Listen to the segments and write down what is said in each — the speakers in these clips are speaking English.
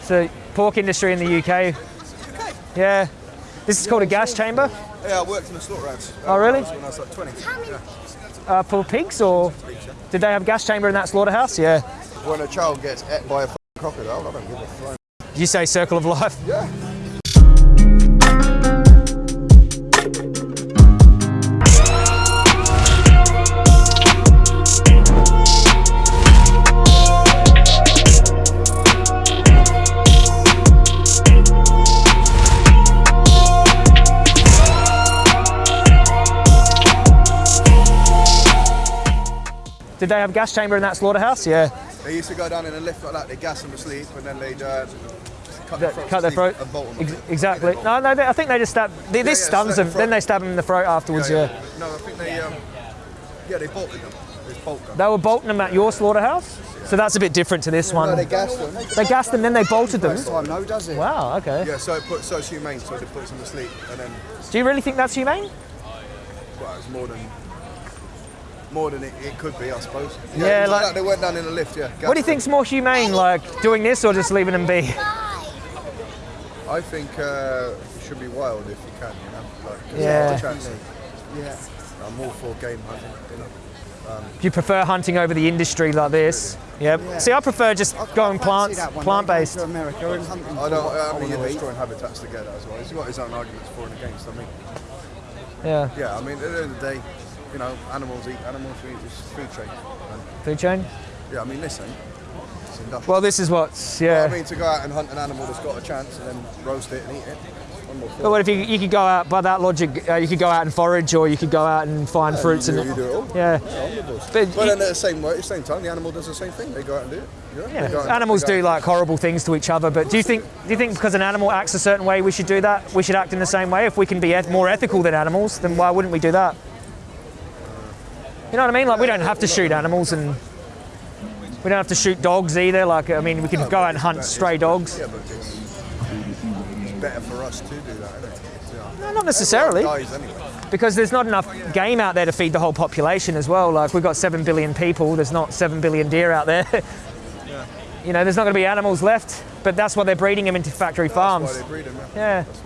It's the pork industry in the UK. Yeah. This is called a gas chamber Yeah, I worked in the slaughterhouse. Oh, really? When I was like 20. Yeah. uh, for pigs, or did they have a gas chamber in that slaughterhouse? Yeah. When a child gets ate by a crocodile, I don't give a flying. Did you say circle of life? Yeah. Did they have a gas chamber in that slaughterhouse? Yeah. They used to go down in a lift like that, they gas them asleep, and then they'd uh, cut their throats Cut their throat. and bolt them. Ex- exactly. No, no. They, I think they just stab. They, this yeah, stuns them. the Then they stab them in the throat afterwards. Yeah. No, I think they, um, yeah, they bolted them. Bolt. They were bolting them at your slaughterhouse. So that's a bit different to this one. No, they gassed them. They gassed them, then they bolted them. Oh, no, does it? Wow. Okay. Yeah, so it puts, so it's humane, so it puts them to sleep, and then, Do you really think that's humane? well, it's more than, more than it, it could be, I suppose. Yeah, it was like- They went down in a lift, yeah. What do you think's more humane, like doing this or just leaving them be? I think uh, it should be wild if you can, you know. Like, there's Yeah. not chance. Yeah. I'm all for game hunting, you know. Do you prefer hunting over the industry like this? Yep. Yeah. See, I prefer just I- I going fancy plants, that one plant based. going To America hunting. I don't. I mean, you're wanna eat. destroying habitats together as well. He's got his own arguments for and against. I mean, Yeah. yeah. I mean, at the end of the day, you know, animals eat animals. This food chain. And, Food chain. yeah, I mean, listen, it's industrial. Well, this is what's yeah. I mean, to go out and hunt an animal that's got a chance and then roast it and eat it. I'm all for But what if you, you could go out by that logic? Uh, you could go out and forage, or you could go out and find it. fruits you, and you do it all. yeah. Yeah, I'm with those. But But, you- then at the same way, at the same time, the animal does the same thing. They go out and do it. You know? Yeah, animals do like horrible things to each other, but do you think do you think because an animal acts a certain way, we should do that? We should act in the same way. If we can be eth- more ethical than animals, then why wouldn't we do that? You know what I mean? Like we don't have to shoot animals, and we don't have to shoot dogs either. Like I mean, we can go out and hunt stray dogs. Yeah, but it's, it's better for us to do that, isn't it? Yeah. No, not necessarily, anyway. because there's not enough game out there to feed the whole population as well. Like we've got seven billion people. There's not seven billion deer out there. You know, there's not going to be animals left, but that's why they're breeding them into factory That's farms. why they breed them. Yeah. That's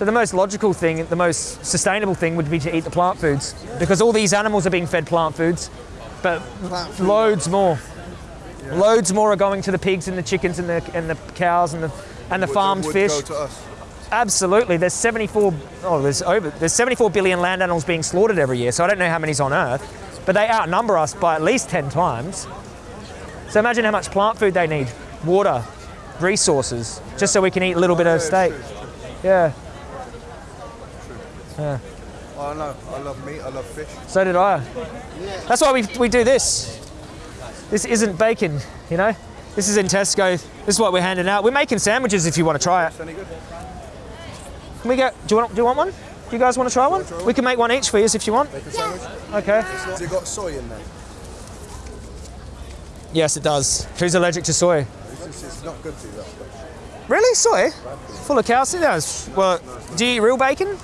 why they breed them. So the most logical thing, the most sustainable thing would be to eat the plant foods because all these animals are being fed plant foods, but Plant food. loads more. Loads more are going to the pigs and the chickens and the and the cows and the and the Would- farmed fish. Go to us. Absolutely. There's 74 oh there's over there's 74 billion land animals being slaughtered every year. So I don't know how many's on earth, but they outnumber us by at least 10 times. So imagine how much plant food they need. Water, resources, just so we can eat a little bit of steak. true. Yeah. I know. I love meat. I love fish. So did I. That's why we, we do this. This isn't bacon, you know? This is in Tesco. This is what we're handing out. We're making sandwiches if you want to try it. Can we get, do you want, do you want one? Do you guys want to try one? We can make one each for you if you want. Okay. Has it got soy in there? Yes, it does. Who's allergic to soy? It's, not good to you, that. Really? Soy? Full of calcium? Well, do you eat real bacon?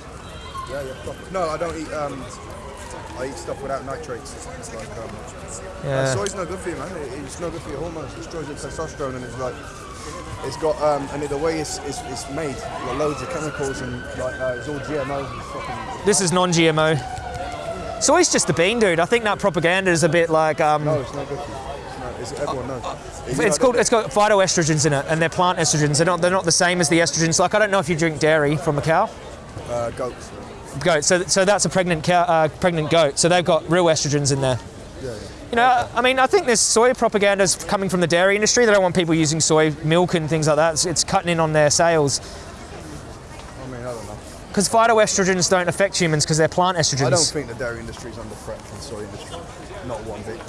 Yeah, yeah. proper. No, I don't eat. Um, I eat stuff without nitrates. It's like um, Yeah. uh, soy's no good for you, man. It, it's no good for your hormones. It destroys your testosterone, and it's like it's got um, and the way it's, it's, it's made, you've got loads of chemicals and like uh, it's all GMO. This is non-GMO. Soy's just a bean, dude. I think that propaganda is a bit like um, no, it's not good for you. It's, everyone knows. It's, It's called. It's got phytoestrogens in it, and they're plant estrogens. They're not. They're not the same as the estrogens. Like I don't know if you drink dairy from a cow, uh, goats. Goat. So, so that's a pregnant cow, uh, pregnant goat. So they've got real estrogens in there. Yeah, yeah. You know, I mean, I think this soy propaganda is coming from the dairy industry. They don't want people using soy milk and things like that. It's, it's cutting in on their sales I mean, I don't know. because phytoestrogens don't affect humans because they're plant estrogens. I don't think the dairy industry is under threat from the soy industry. Not one bit.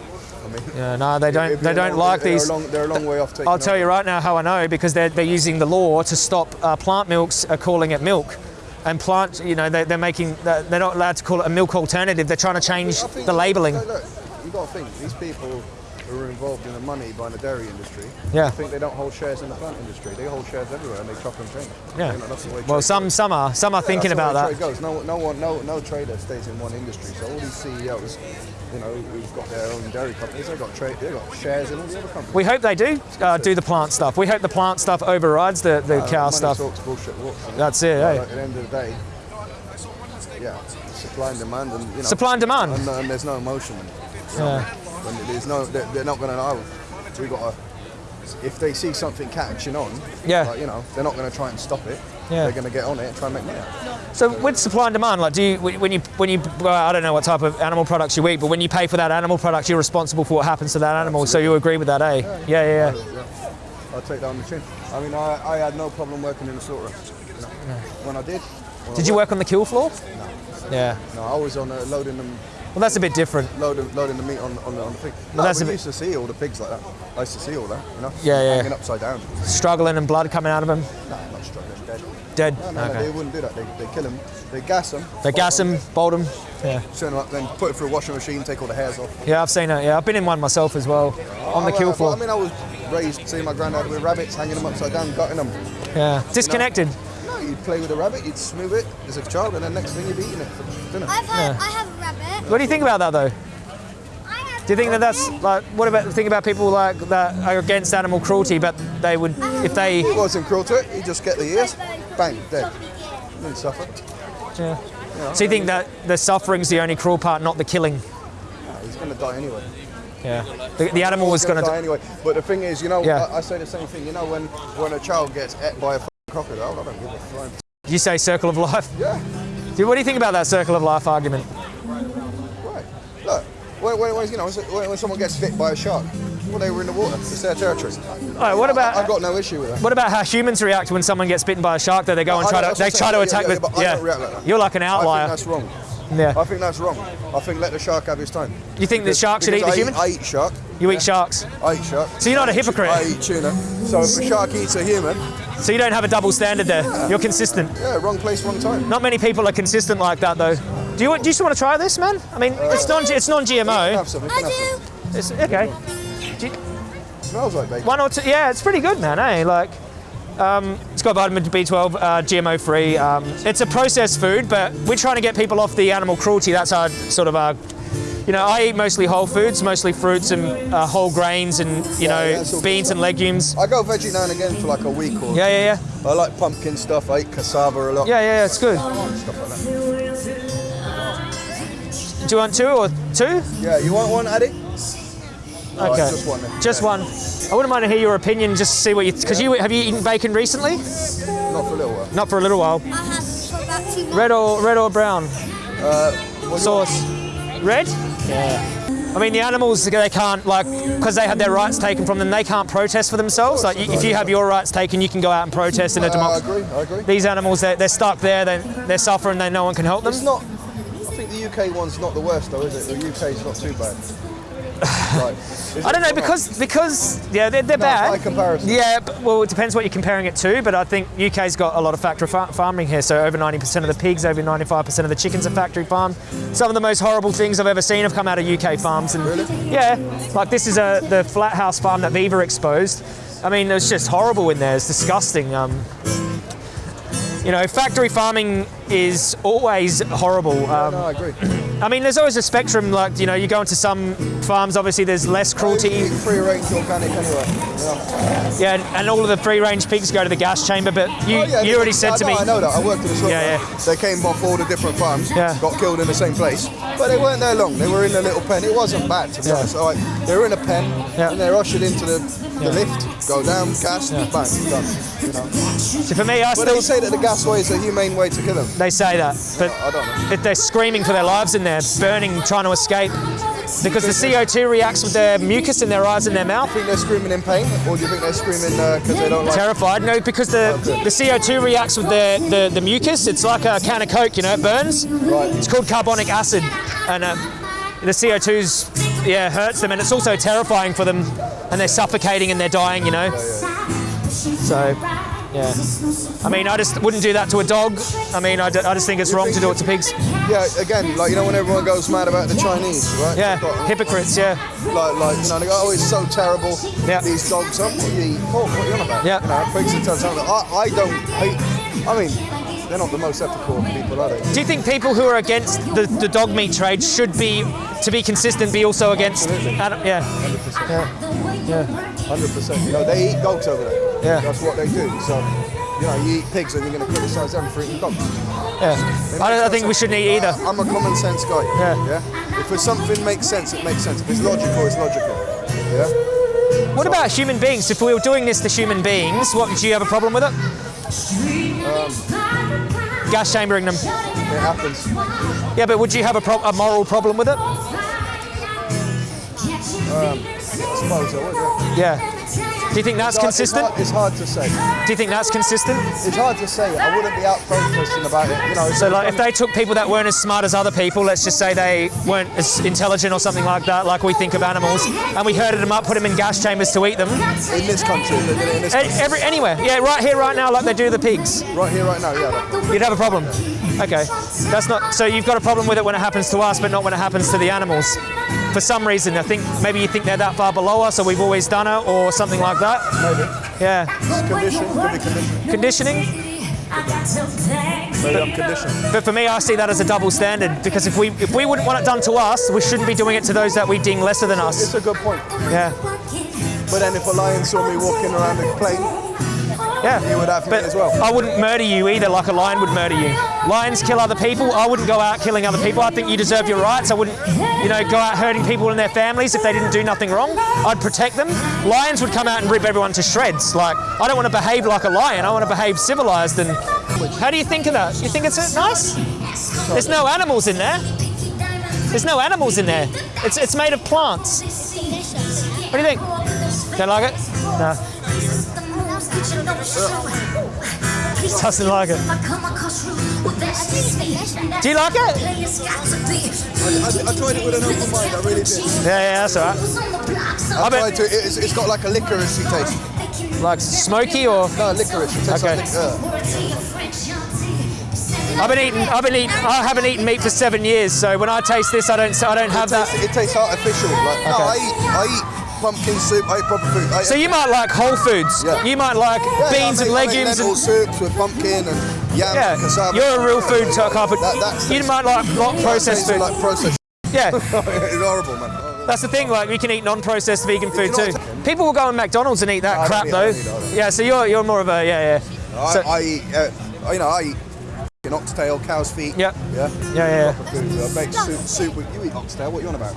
I mean, Yeah, no, they don't. They don't long- like they're these. A long, they're a long way off I'll tell over. you right now how I know because they're, they're using the law to stop uh, plant milks are calling it milk. And plant, you know, they're, they're making, they're not allowed to call it a milk alternative. They're trying to change the labelling. Look, look, you got to think these people who are involved in the money by the dairy industry, Yeah. I think they don't hold shares in the plant industry. They hold shares everywhere and they chop and change. Yeah. You know, that's the way Well, some some are some are Yeah, thinking about that. Trade goes. No, no one, no, no trader stays in one industry. So all these CEOs, you know, who've got their own dairy companies, they got trade, they got shares in all the other companies. We hope they do uh, do the plant stuff. We hope the plant stuff overrides the, the Uh, cow stuff. talks, bullshit walks. That's it, eh? At the end of the day, yeah, supply and demand, and you know, Supply and demand. and, and there's no emotion. Yeah. When there's no, they're, they're not going to know. We got to. If they see something catching on, Yeah. like, you know, they're not going to try and stop it. Yeah. They're going to get on it and try and make money. So with supply and demand, like, do you when you when you well, I don't know what type of animal products you eat, but when you pay for that animal product, you're responsible for what happens to that animal. So you agree with that, eh? Yeah, yeah, yeah. Yeah. I'll take that on the chin. I mean, I, I had no problem working in the slaughterhouse. Know. When I did. when I Did you work on the kill floor? Yeah. No, I was on uh, loading them, Well, that's a bit different. loading, loading the meat on, on, the, on the pig. No, that's we a bit- used to see all the pigs like that. I used to see all that, you know. Yeah, yeah. Hanging upside down. Struggling and blood coming out of them. No, not struggling, dead. Dead. No, no, no, they wouldn't do that. They, they kill them, they gas them. They gas them, bolt them. Yeah. Turn them up, then put it through a washing machine, take all the hairs off. Yeah, I've seen it. Yeah, I've been in one myself as well oh, on the kill I- floor. I mean, I was raised seeing my granddad with rabbits, hanging them upside down, gutting them. Yeah. Disconnected. No, you'd play with a rabbit, you'd smooth it as a child, and then next thing you'd be eating it for dinner. I've had, Yeah. I have a rabbit. What do you think about that though? Do you think that that's like what about think about people like that are against animal cruelty, but they would if they It wasn't cruel to it, you just get the ears, bang, dead. Didn't suffer. yeah. So you think that the suffering's the only cruel part, not the killing? No, he's going to die anyway. Yeah. The, the animal was going gonna die anyway. But the thing is, you know, Yeah. I, I say the same thing. You know, when when a child gets ate by a crocodile, I don't give a flying. You say circle of life. Yeah, Dude, what do you think about that circle of life argument? When, when, you know, when, someone gets bit by a shark, well, they were in the water. It's their territory. All right, what about I've got no issue with that. what about how humans react when someone gets bitten by a shark? Though they go and try to they try to attack Yeah, yeah, the I react like that. You're like an I outlier. think that's wrong. Yeah. I think that's wrong. I think let the shark have his time. You think the shark should eat the I human? I eat shark. You eat sharks, I eat shark. So you're not a I eat tu- hypocrite? I eat tuna. So if a shark eats a human, so you don't have a double standard there. You're consistent. yeah, wrong place, wrong time. Not many people are consistent like that, though. Do you, do you just want to try this, man? I mean, it's non it's non-GMO. have some. You can have some. I do. It's okay. Do you- smells like bacon. one or two. Yeah, it's pretty good, man. Eh? Like, um, it's got vitamin B12, uh, GMO free. Um, it's a processed food, but we're trying to get people off the animal cruelty. That's our sort of our. You know, I eat mostly whole foods, mostly fruits and uh, whole grains, and you Yeah, know, yeah, that's beans good. and legumes. I go veggie now and again for like a week or. Yeah, yeah, yeah, I like pumpkin stuff. I eat cassava a lot. yeah, yeah. yeah it's good. Stuff like that. Do you want two or two? Yeah, you want one, Addy? All right, Okay. just one. Just Yeah. one. I wouldn't mind to hear your opinion, just to see what you. Because you have you eaten bacon recently? Not for a little while. Not for a little while. I have for about two months. Red or red or brown What sauce? Red. Yeah. I mean, the animals they can't like because they have their rights taken from them. They can't protest for themselves. Like if you have your rights taken, you can go out and protest in a Uh, I democracy. agree. I agree. These animals, they're, they're stuck there. They they're suffering. They no one can help them. It's not. Think the UK one's not the worst though, is it? The UK's not too bad. Is I don't know because because yeah they're, they're No, bad. comparison. Yeah, but, well it depends what you're comparing it to. But I think UK's got a lot of factory fa- farming here. So over 90% of the pigs, over 95% of the chickens are factory farmed. Some of the most horrible things I've ever seen have come out of UK farms. And yeah, like this is a the flat house farm that Viva exposed. I mean, it was just horrible in there. It's disgusting. Um, you know, factory farming is always horrible. Um, No, I agree. I mean, there's always a spectrum. Like you know, you go into some farms. Obviously, there's less cruelty. Free range organic anyway. Yeah. Yeah, and all of the free-range pigs go to the gas chamber. But you, Oh, yeah, you already said I to know, me, I know that. I worked in the slaughter. Yeah, They came off all the different farms. Yeah. Got killed in the same place, but they weren't there long. They were in a little pen. It wasn't bad to be Yeah. honest. All right, they were in a pen, Yeah. and they're ushered into the, the lift, go down, gas, bang, done. You know. so for me, I But still they say that the gas way is a humane way to kill them. they say that, but I don't know. if they're screaming for their lives in there, burning, trying to escape, because the CO2 reacts with their mucus in their eyes and their mouth. You think they're screaming in pain, or do you think they're screaming because they don't like? Terrified? No, because the, the CO2 reacts with the, the, the mucus. It's like a can of Coke, you know, it burns. Right. It's called carbonic acid, and uh, the CO2's yeah hurts them, and it's also terrifying for them, and they're suffocating and they're dying, you know. So Yeah. I mean, I just wouldn't do that to a dog. I mean, I, d- I just think it's wrong to do it to pigs. Yeah, again, like you know when everyone goes mad about the Chinese, right? Yeah, got- hypocrites. Yeah, like, like you know, they go, oh, it's so terrible. Yeah. These dogs, oh, what you eat pork? What are you on about? Yeah. You know, pigs are terrible. I, I don't hate. I mean, they're not the most ethical people, are they? Do you think people who are against the, the dog meat trade should be, to be consistent, be also against? Absolutely. Adam, yeah, yeah, Hundred percent. You know, they eat dogs over there. Yeah. That's what they do. So, you know, you eat pigs and you're going to criticise them for eating dogs. yeah. I, don't, I think we shouldn't eat either. I'm a common sense guy. Yeah. Yeah. If something makes sense, it makes sense. If it's logical, it's logical. Yeah. What about human beings? If we were doing this to human beings, what do you have a problem with it? Um, Gas chambering them. It happens. Yeah, but would you have a, pro- a moral problem with it? I suppose I would. Yeah. Do you think that's It's hard- consistent? It's hard, it's hard to say. Do you think that's consistent? It's hard to say. I wouldn't be out protesting about it. You know. So, like, if they took people that weren't as smart as other people, let's just say they weren't as intelligent or something like that, like we think of animals, and we herded them up, put them in gas chambers to eat them, in this country, if they did it in this country, every, anywhere, yeah, right here, right now, like they do the pigs, right here, right now, yeah. you'd have a problem. Okay, that's not. So you've got a problem with it when it happens to us, but not when it happens to the animals. For some reason, I think maybe you think they're that far below us, or we've always done it, or something like that. Maybe. Yeah, condition. Conditioning. Maybe I'm conditioned. But for me, I see that as a double standard because if we if we wouldn't want it done to us, we shouldn't be doing it to those that we deem lesser than us. It's a good point. Yeah, But then if a lion saw me walking around the plane, yeah. he would have But as well. I wouldn't murder you either, like a lion would murder you. Lions kill other people. I wouldn't go out killing other people. I think you deserve your rights. I wouldn't, you know, go out hurting people and their families if they didn't do nothing wrong. I'd protect them. Lions would come out and rip everyone to shreds. Like, I don't want to behave like a lion. I want to behave civilized. And how do you think of that? You think it's nice? There's no animals in there. There's no animals in there. It's it's made of plants. What do you think? Don't like it? No. Doesn't like it. Do you like it? I, I tried it with an open mind. I really did. Yeah, yeah, that's all right. I I bet- tried to. It's, it's got like a licoricey taste. Like smoky or? No, licorice. It tastes Okay. like uh, I've been eating. I've been eating. I haven't eaten meat for seven years, so when I taste this, I don't. I don't have it, tastes, that. it tastes artificial. Like, no, I eat. I eat pumpkin soup. I food. I, So you might like whole foods. Yeah. You might like yeah, beans and make, I make legumes and. soups with pumpkin and yam Yeah, and cassava. you're a real food type of. That- that's- you might like not processed food. Like processed. Yeah, it's horrible, man. That's the thing. Like you can eat non-processed vegan food too. People will go in McDonald's and eat that don't crap eat- though. eat- I don't eat. Yeah, so you're you're more of a yeah yeah. I, So- I eat. Uh, you know, I eat an oxtail, cow's feet. Yeah. Yeah. Yeah, yeah. Food. I make soup. Soup. With, you eat oxtail. What you on about?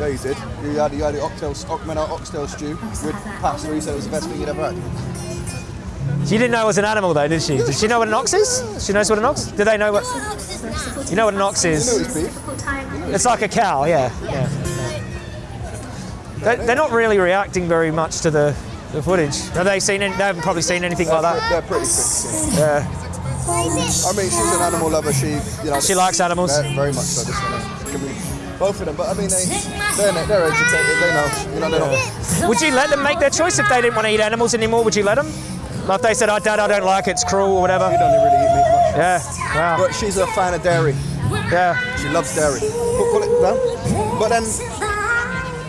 Yeah, you did. You had you had the oxtail, oxtail, oxtail stew with pasta. You said it was the best thing you'd ever had. She didn't know it was an animal though, did she? Did she know what an ox is? She knows what an ox. Do they know what? You know what an ox is? it's like a cow. Yeah. Yeah. They, they're not really reacting very much to the, the footage. Have they seen? Any, they haven't probably seen anything like They're, that. they're pretty quick. Yeah. I mean, she's an animal lover. She, you know, She likes animals. Very, very much so. Both of them. But I mean, they, they're, they're educated. They know. You know, they're not. Would you let them make their choice if they didn't want to eat animals anymore? Would you let them? Like if they said, "Oh, Dad, I don't like it. It's cruel or whatever." She don't really eat meat much. Yeah. Wow. But she's a fan of dairy. Yeah. She loves dairy. Put, put it down. But then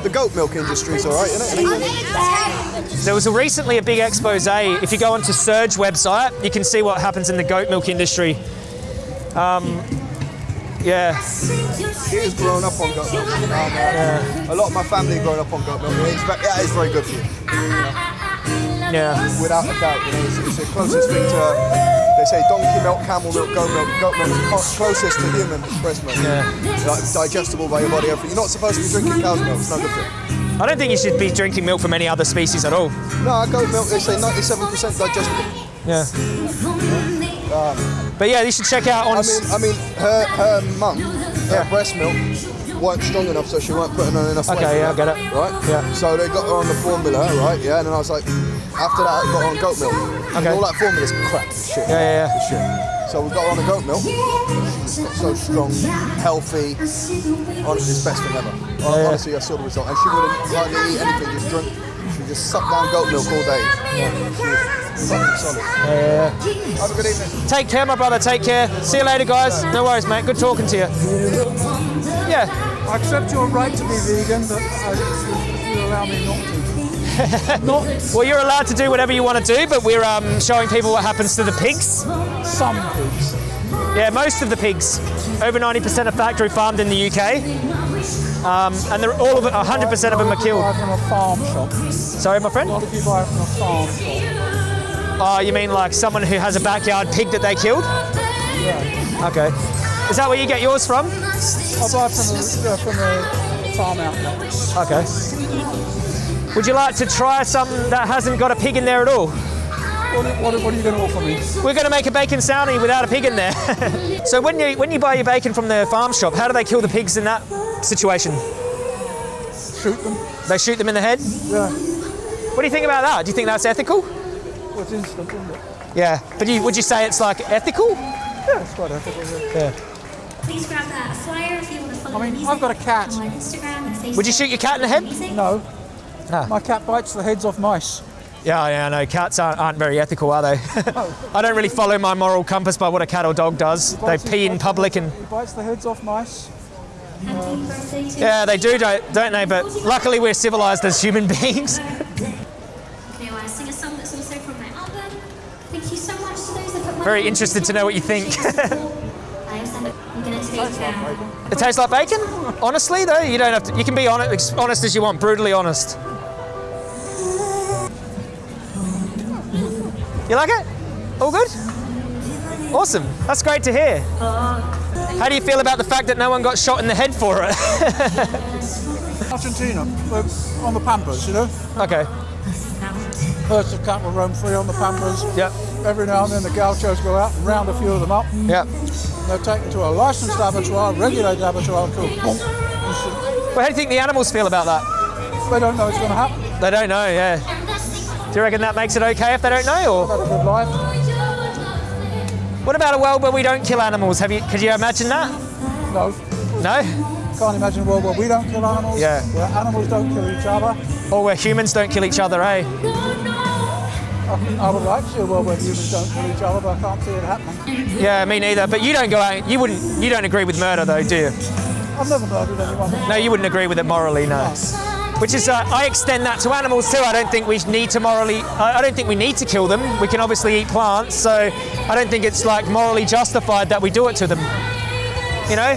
the goat milk industry's all right, isn't it? There was a, recently a big expose. If you go onto Surge website, you can see what happens in the goat milk industry. Um, yeah. She has grown up on goat milk. Um, uh, A lot of my family growing up on goat milk. It's, yeah, it's very good for you, Yeah. without a doubt. You know, it's, it's the closest thing to. They say donkey milk, camel milk, goat milk. Goat milk is closest to human breast milk. Yeah. Like digestible by your body. Everything. You're not supposed to be drinking cow's milk. It's not good for you. I don't think you should be drinking milk from any other species at all. No, goat milk. They say 97% digestible. Yeah. But yeah, you should check out on. I mean, I mean, her her mum, her breast milk weren't strong enough, so she weren't putting on enough weight. Okay, yeah, I get it. Right. Yeah. So they got her on the formula, right? Yeah. And then I was like, after that, I got her on goat milk. And all that formula's crap. Shit. Yeah, yeah, yeah. Shit. So we got her on the goat milk. She's got so strong, healthy. Honestly, it's best thing ever. yeah. Honestly, I saw the result, and she wouldn't hardly eat anything. Just drink. She just sucked down goat milk all day. She was Solid. Yeah. Have a good evening. Take care, my brother. Take care. See you later, guys. No worries, mate. Good talking to you. Yeah. I accept your right to be vegan, but I, you allow me not to. not Well, you're allowed to do whatever you want to do, but we're um, showing people what happens to the pigs. some pigs. Yeah, most of the pigs. Over 90% are factory farmed in the UK. Um, and they're all of it, 100% of them are Buy killed. from a farm shop. Sorry, my A friend? lot of you buy from a farm shop. Oh, you mean like someone who has a backyard pig that they killed? Yeah. Okay. Is that where you get yours from? I buy from a, uh, from a farm outlet. Okay. Would you like to try something that hasn't got a pig in there at all? What, what, what are you going to offer me? We're going to make a bacon soundie without a pig in there. so when you when you buy your bacon from the farm shop, how do they kill the pigs in that situation? Shoot them? They shoot them in the head. Yeah. What do you think about that? Do you think that's ethical? Well, it's instant, isn't it? Yeah. But you, would you say it's like ethical? Yeah, it's quite ethical. Yeah. Yeah. Please grab that flyer if you want to follow I mean, music I've got a cat. on my Instagram and Facebook. Would you shoot your cat in the head? Music. No. Ah. My cat bites the heads off mice. Yeah, yeah, no. Cats aren't, aren't very ethical, are they? I don't really follow my moral compass by what a cat or dog does. They pee in public and He bites the heads off mice. Happy birthday to yeah, they do, don't, don't they? But luckily, we're civilized as human beings. Very interested to know what you think. I also- I'm going to take uh, It tastes like bacon. Honestly, though, you don't have to. You can be honest, honest as you want, brutally honest. You like it? All good? Awesome. That's great to hear. How do you feel about the fact that no one got shot in the head for it? Argentina, on the Pampas, you know? okay. Herds of cattle roam free on the Pampas. Yep. Every now and then the gauchos go out and round a few of them up. Yep. They're taken to a licensed abattoir, regulated abattoir, and killed. Boom. Well, how do you think the animals feel about that? They don't know it's going to happen. They don't know. Yeah. Do you reckon that makes it okay if they don't know, or Had a good life. what about a world where we don't kill animals? Have you? Could you imagine that? No. No. Can't imagine a world where we don't kill animals. Yeah. Where animals don't kill each other. Or where humans don't kill each other, eh? I, I would like to see a world where humans don't kill each other, but I can't see it happening. Yeah, me neither. But you don't go out. You wouldn't. You don't agree with murder, though, do you? I've never murdered anyone. No, you wouldn't agree with it morally, no. Which is, uh, I extend that to animals too. I don't think we need to morally. I, I don't think we need to kill them. We can obviously eat plants, so I don't think it's like morally justified that we do it to them. You know?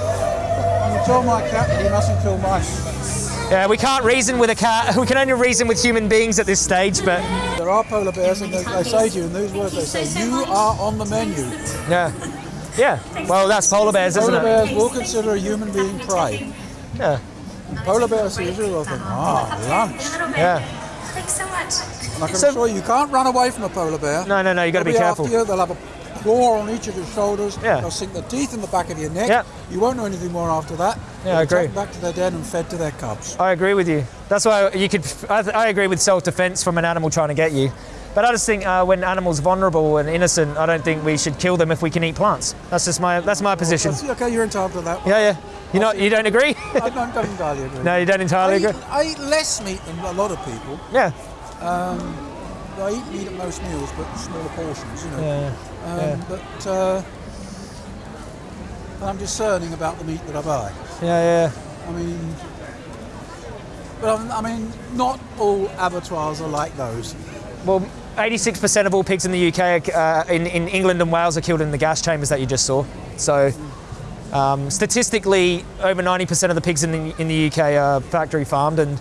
You told my cat that he mustn't kill mice. Yeah, we can't reason with a cat. We can only reason with human beings at this stage. But There are polar bears, and they, they say to you in these words, they say, you are on the menu. yeah, yeah. Well, that's polar bears, isn't it? Polar bears will consider a human being prey. Yeah, Polar bears usually will think, ah, lunch. yeah. Thanks so much. And I can So- assure you, you can't run away from a polar bear. No, no, no. you've got to They'll be after careful. you, they'll have a claw on each of your shoulders. Yeah. They'll sink their teeth in the back of your neck. Yeah. You won't know anything more after that. Yeah, I agree. Back to their den and fed to their cubs. I agree with you. That's why you could. I, I agree with self-defense from an animal trying to get you. But I just think uh, when animals are vulnerable and innocent, I don't think we should kill them if we can eat plants. That's just my that's my position. That's- okay, you're entitled to that. Yeah, yeah. You not you don't agree? I don't, don't entirely agree. no, you don't entirely I agree. eat, I eat less meat than a lot of people. Yeah, I eat meat at most meals, but smaller portions, you know. yeah, Um, yeah. But uh, I'm discerning about the meat that I buy. yeah, yeah. I mean, but I mean, not all abattoirs are like those. Well, 86% of all pigs in the UK uh, in, in England and Wales are killed in the gas chambers that you just saw. So, um, statistically, over 90% of the pigs in the, in the UK are factory farmed, and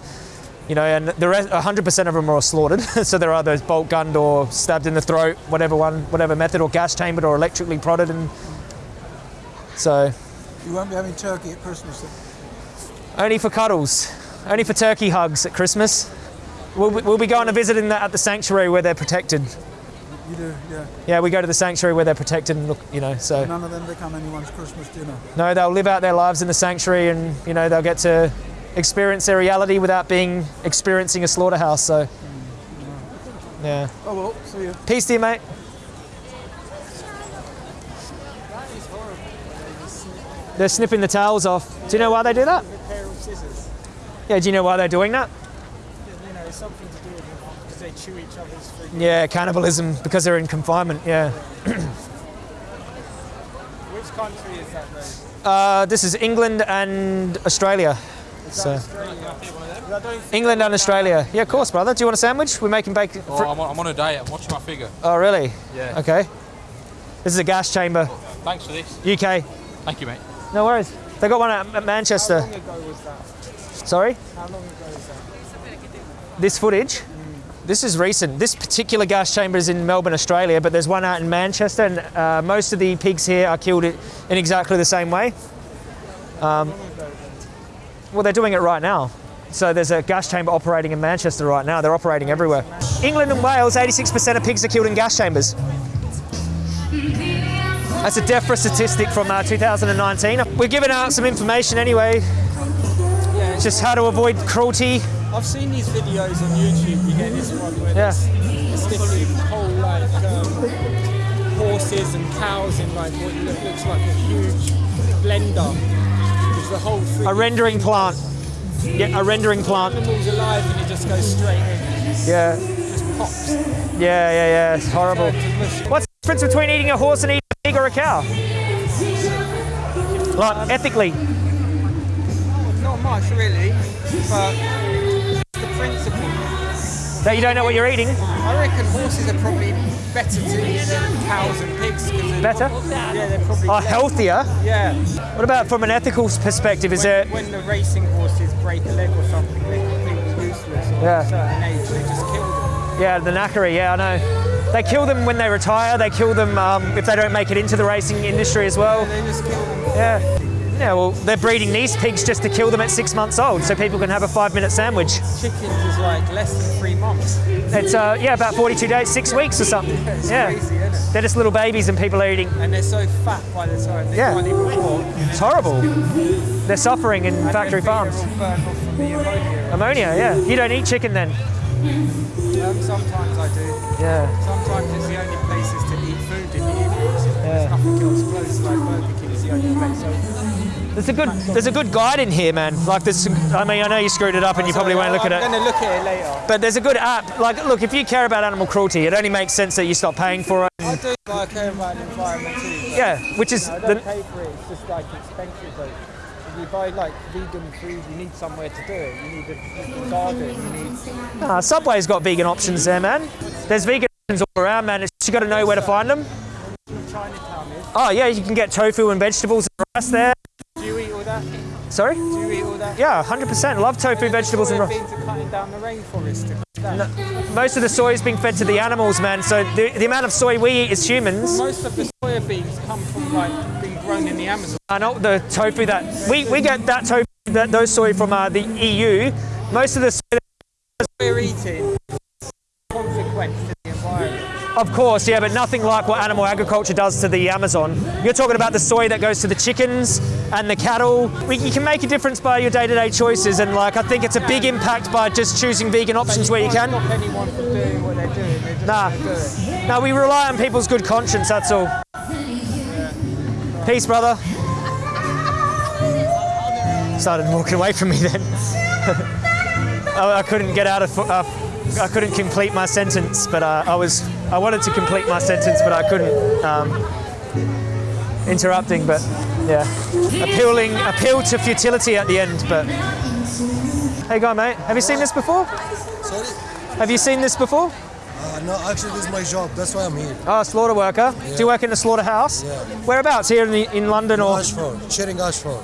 you know, and the rest, 100% of them are slaughtered. so they're either bolt gunned or stabbed in the throat, whatever one, whatever method, or gas chambered or electrically prodded. And so, You won't be having turkey at Christmas. Then. only for cuddles, only for turkey hugs at Christmas. We'll, be- we'll be going to visit in the, at the sanctuary where they're protected. You do, yeah. Yeah, we go to the sanctuary where they're protected and look, you know, so None of them become anyone's Christmas dinner. no, they'll live out their lives in the sanctuary and, you know, they'll get to experience their reality without being experiencing a slaughterhouse. So, yeah. Oh well, see you. Peace to you, mate. They're snipping the tails off. Do you know why they do that? pair of scissors. Yeah, do you know why they're doing that? You know, something to do with because they chew each other's food. Yeah, cannibalism because they're in confinement. Yeah. Which country is that though? Uh, this is England and Australia. So England and Australia. Yeah, of course, brother. Do you want a sandwich? We're making bacon. Oh, I'm on, I'm on a diet. I'm watching my figure. Oh, really? Yeah. Okay. This is a gas chamber, Thanks for this. UK. Thank you, mate. No worries. They got one at at Manchester. How long ago was that? Sorry? How long ago was that? This footage? This is recent. This particular gas chamber is in Melbourne, Australia, but there's one out in Manchester, and uh, most of the pigs here are killed in exactly the same way. Um, well, they're doing it right now. So there's a gas chamber operating in Manchester right now. They're operating everywhere. England and Wales, 86% of pigs are killed in gas chambers. That's a DEFRA statistic from uh, 2019. We're giving out some information anyway, Yeah, just how to avoid cruelty. I've seen these videos on YouTube. You get this one where Yeah. sticking whole like um, horses and cows in like what looks like a huge blender. The whole thing. A rendering plant. Yeah, a rendering plant. Animals alive and it just goes straight in. Yeah, Just pops. yeah, yeah, yeah. It's horrible. Turns to mush. What's the difference between eating a horse and eating a pig or a cow? Like ethically. Oh, not much really, but. That you don't know what you're eating. I reckon horses are probably better to eat than cows and pigs. they're- Better? Yeah, they're probably Are less- healthier. Yeah. What about from an ethical perspective? Is when, there? when the racing horses break a leg or something, they're completely useless. Or Yeah. at a certain age, they just kill them. Yeah, the knackery. Yeah, I know. They kill them when they retire. They kill them um, if they don't make it into the racing industry as well. They just kill them. Yeah. Yeah, well, they're breeding these pigs just to kill them at six months old, so people can have a five-minute sandwich. Chickens is like less than three months. It's uh, yeah, about 42 days, six weeks or something. It's Yeah, crazy, isn't it? they're just little babies, and people are eating. And they're so fat by the time they Yeah. can't even walk. It's horrible. They're suffering in And factory their feet are farms. all burned off from the ammonia. Ammonia, yeah. You don't eat chicken then. Um, sometimes I do. Yeah. Sometimes it's the only places to eat food in the evenings. Yeah. There's nothing else close, like Burger King is the only place open. There's a good there's a good guide in here, man. Like this I mean, I know you screwed it up and you probably won't look at it. I'm to look at it later. But there's a good app. Like look, if you care about animal cruelty, it only makes sense that you stop paying for it. I do, but I care about the environment too. Yeah, which is I the, don't pay for it. It's just like expensive. Though. If you buy like vegan food, you need somewhere to do it. You need a, a garden. You need. uh, Subway's got vegan options there, man. There's vegan options all around, man. It's just you got to know where to find them. Chinatown is. Oh yeah, you can get tofu and vegetables and rice there. Sorry? Do you eat all that? Yeah, 100%. Love tofu, vegetables and. Beans are cutting down the rainforest. that. Most of the soy is being fed to the animals, man. So the, the amount of soy we eat as humans, Most of the soya beans come from like being grown in the Amazon. are not the tofu that we, we get that tofu, that, those soy from uh, the EU. Most of the soy, We're eating of course, yeah, but nothing like what animal agriculture does to the Amazon. You're talking about the soy that goes to the chickens and the cattle. You can make a difference by your day-to-day choices, and like I think it's a big impact by just choosing vegan options where you can. stop anyone from doing what they're doing. They're Nah. gonna. No, we rely on people's good conscience. That's all. Peace, brother. Started walking away from me then. I, I couldn't get out of. Uh, I couldn't complete my sentence, but uh, I was. I wanted to complete my sentence, but I couldn't. Um, interrupting, but yeah, appealing, appeal to futility at the end. But hey, guy, mate, have you seen this before? Sorry? Have you seen this before? Uh, no, actually, this is my job. That's why I'm here. Oh, slaughter worker. Do you work in the slaughterhouse? Yeah. Whereabouts? Here in, the, in London or? Ashford, Charing Ashford.